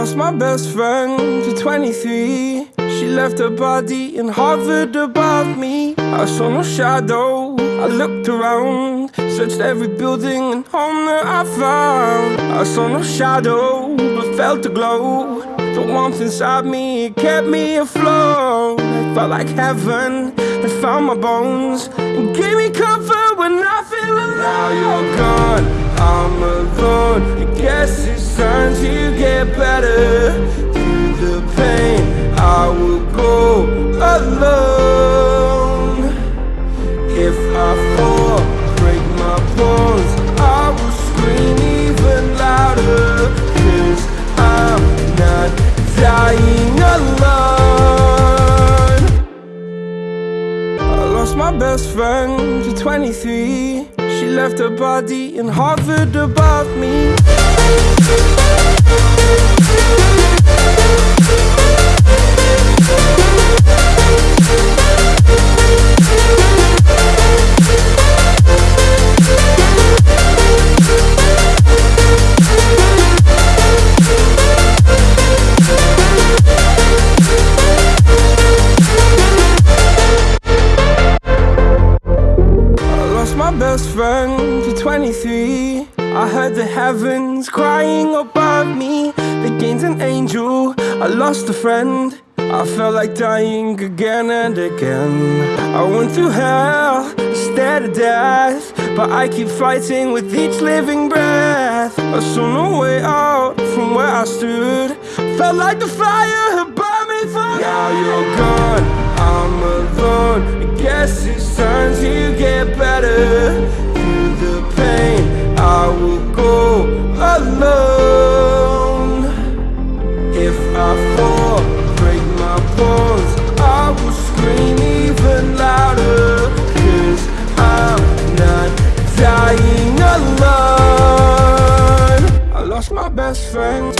lost my best friend to 23 She left her body and hovered above me. I saw no shadow, I looked around Searched every building and home that I found. I saw no shadow, but felt a glow. The warmth inside me, it kept me afloat. It felt like heaven had found my bones And gave me comfort when I feel alone lost my best friend to 23 She left her body and hovered above me best friend to 23 I heard the heavens crying above me. They gained an angel, I lost a friend. I felt like dying again and again. I went through hell, stared at death But I keep fighting with each living breath. I saw no way out from where I stood. Felt like the fire had burned me through Now you're gone, alone. If I fall, break my bones I will scream even louder I'm not dying alone. I lost my best friend